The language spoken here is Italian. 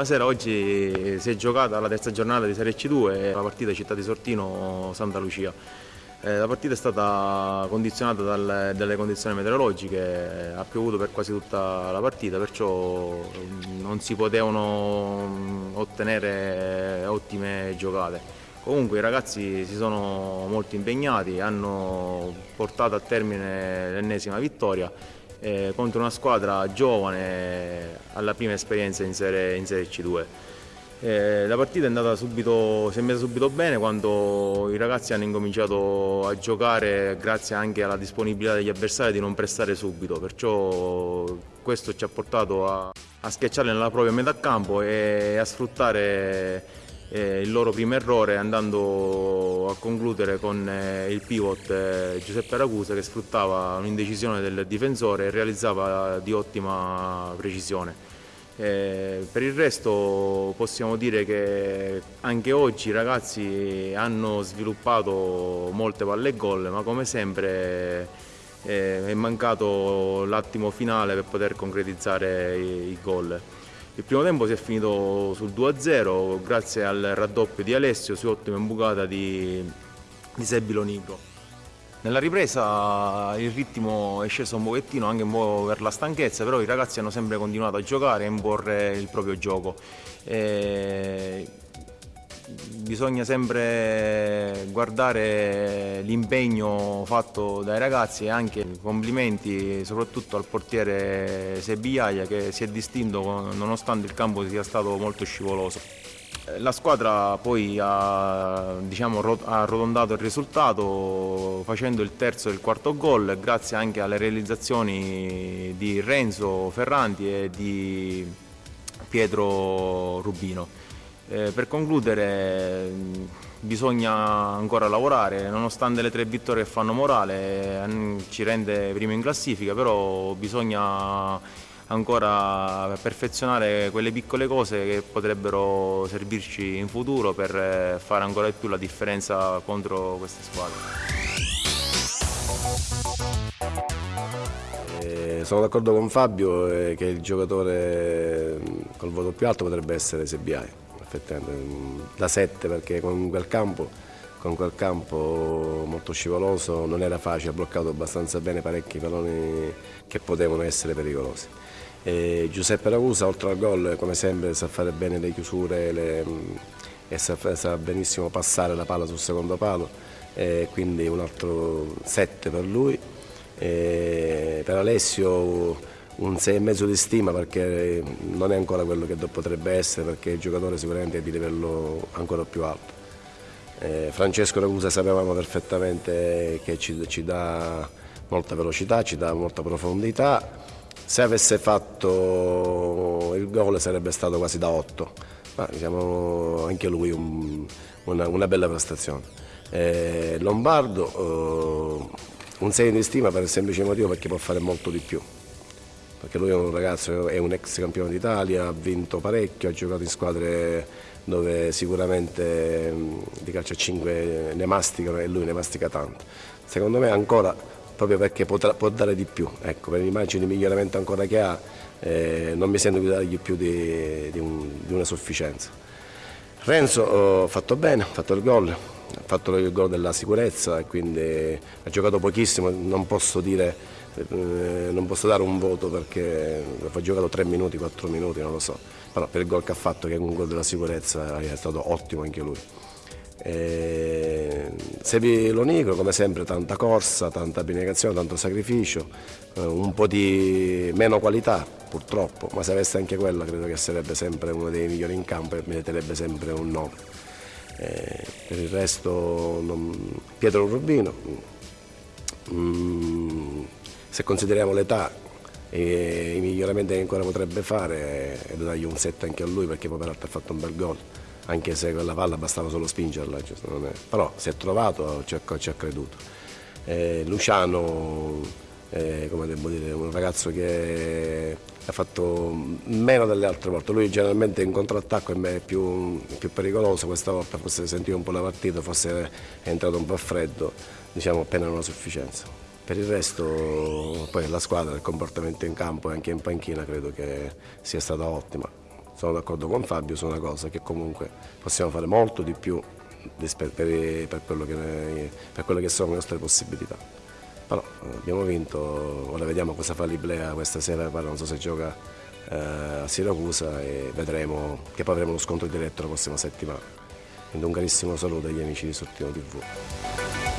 Buonasera, oggi si è giocata la terza giornata di Serie C2, la partita Città di Sortino-Santa Lucia. Eh, la partita è stata condizionata dal, dalle condizioni meteorologiche, ha piovuto per quasi tutta la partita, perciò mm, non si potevano mm, ottenere ottime giocate. Comunque i ragazzi si sono molto impegnati, hanno portato a termine l'ennesima vittoria eh, contro una squadra giovane alla prima esperienza in Serie, in serie C2. Eh, la partita è subito, si è messa subito bene quando i ragazzi hanno incominciato a giocare grazie anche alla disponibilità degli avversari di non prestare subito, perciò questo ci ha portato a, a schiacciarli nella propria metà campo e a sfruttare eh, il loro primo errore andando a concludere con eh, il pivot eh, Giuseppe Ragusa che sfruttava un'indecisione del difensore e realizzava di ottima precisione. Eh, per il resto possiamo dire che anche oggi i ragazzi hanno sviluppato molte palle e gol, ma come sempre eh, è mancato l'attimo finale per poter concretizzare i, i gol. Il primo tempo si è finito sul 2-0 grazie al raddoppio di Alessio su ottima imbucata di, di Sebilo Nico. Nella ripresa il ritmo è sceso un pochettino anche un po' per la stanchezza, però i ragazzi hanno sempre continuato a giocare e a imporre il proprio gioco. E bisogna sempre guardare l'impegno fatto dai ragazzi e anche complimenti soprattutto al portiere Sebiaia che si è distinto nonostante il campo sia stato molto scivoloso. La squadra poi ha, diciamo, ha arrotondato il risultato facendo il terzo e il quarto gol grazie anche alle realizzazioni di Renzo Ferranti e di Pietro Rubino. Eh, per concludere bisogna ancora lavorare, nonostante le tre vittorie che fanno morale, ci rende primo in classifica, però bisogna ancora perfezionare quelle piccole cose che potrebbero servirci in futuro per fare ancora di più la differenza contro queste squadre. Eh, sono d'accordo con Fabio eh, che il giocatore col voto più alto potrebbe essere Sebiai da 7 perché con quel campo, con quel campo molto scivoloso non era facile, ha bloccato abbastanza bene parecchi palloni che potevano essere pericolosi. E Giuseppe Ragusa oltre al gol come sempre sa fare bene le chiusure le, e sa, sa, benissimo passare la palla sul secondo palo quindi un altro 7 per lui. E per Alessio un 6,5 di stima perché non è ancora quello che potrebbe essere perché il giocatore sicuramente è di livello ancora più alto. Eh, Francesco Ragusa sapevamo perfettamente che ci, ci, dà molta velocità, ci dà molta profondità. Se avesse fatto il gol sarebbe stato quasi da 8, ma diciamo anche lui un, una, una, bella prestazione. Eh, Lombardo eh, un 6 di stima per il semplice motivo perché può fare molto di più perché lui è un ragazzo, è un ex campione d'Italia, ha vinto parecchio, ha giocato in squadre dove sicuramente di calcio a 5 ne masticano e lui ne mastica tanto. Secondo me ancora, proprio perché potrà, può dare di più, ecco, per l'immagine di miglioramento ancora che ha, eh, non mi sento di dargli più di, di, un, di una sufficienza. Renzo ha fatto bene, ha fatto il gol, ha fatto il gol della sicurezza quindi ha giocato pochissimo, non posso dire eh, non posso dare un voto perché ha giocato 3 minuti, 4 minuti, non lo so, però per il gol che ha fatto, che è un gol della sicurezza, è stato ottimo anche lui. Eh, Sevi Lonico, come sempre, tanta corsa, tanta abnegazione, tanto sacrificio, eh, un po' di meno qualità purtroppo, ma se avesse anche quella credo che sarebbe sempre uno dei migliori in campo e meriterebbe sempre un no. Eh, per il resto non... Pietro Rubino, mm, se consideriamo l'età e i miglioramenti che ancora potrebbe fare da dargli un set anche a lui perché poi peraltro ha fatto un bel gol anche se quella palla bastava solo spingerla però si è trovato, ci ha, ci ha creduto eh, Luciano eh, come devo dire, un ragazzo che ha fatto meno delle altre volte, lui generalmente in contrattacco è più, più pericoloso, questa volta forse sentiva un po' la partita, forse è entrato un po' a freddo, diciamo appena una sufficienza. Per il resto poi la squadra, il comportamento in campo e anche in panchina credo che sia stata ottima. Sono d'accordo con Fabio su una cosa, che comunque possiamo fare molto di più per, per, quello che, per quelle che sono le nostre possibilità. Però eh, abbiamo vinto, ora vediamo cosa fa l'Iblea questa sera, non so se gioca eh, a Siracusa e vedremo che poi avremo lo scontro diretto la prossima settimana. Quindi un carissimo saluto agli amici di Sortino TV.